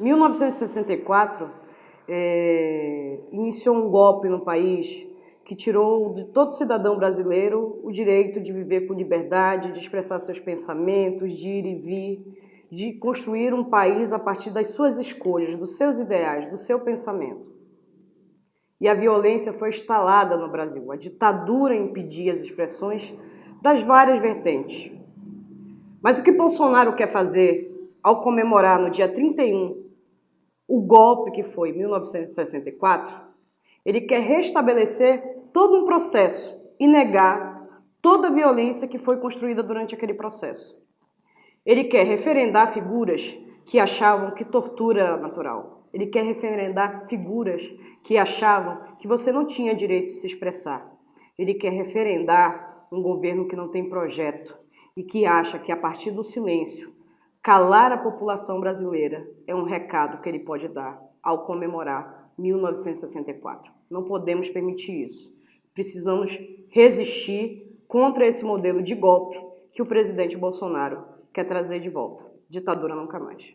1964 é, iniciou um golpe no país que tirou de todo cidadão brasileiro o direito de viver com liberdade, de expressar seus pensamentos, de ir e vir, de construir um país a partir das suas escolhas, dos seus ideais, do seu pensamento. E a violência foi instalada no Brasil. A ditadura impedia as expressões das várias vertentes. Mas o que Bolsonaro quer fazer ao comemorar no dia 31 o golpe que foi 1964, ele quer restabelecer todo um processo e negar toda a violência que foi construída durante aquele processo. Ele quer referendar figuras que achavam que tortura era natural. Ele quer referendar figuras que achavam que você não tinha direito de se expressar. Ele quer referendar um governo que não tem projeto e que acha que a partir do silêncio Calar a população brasileira é um recado que ele pode dar ao comemorar 1964. Não podemos permitir isso. Precisamos resistir contra esse modelo de golpe que o presidente Bolsonaro quer trazer de volta. Ditadura nunca mais.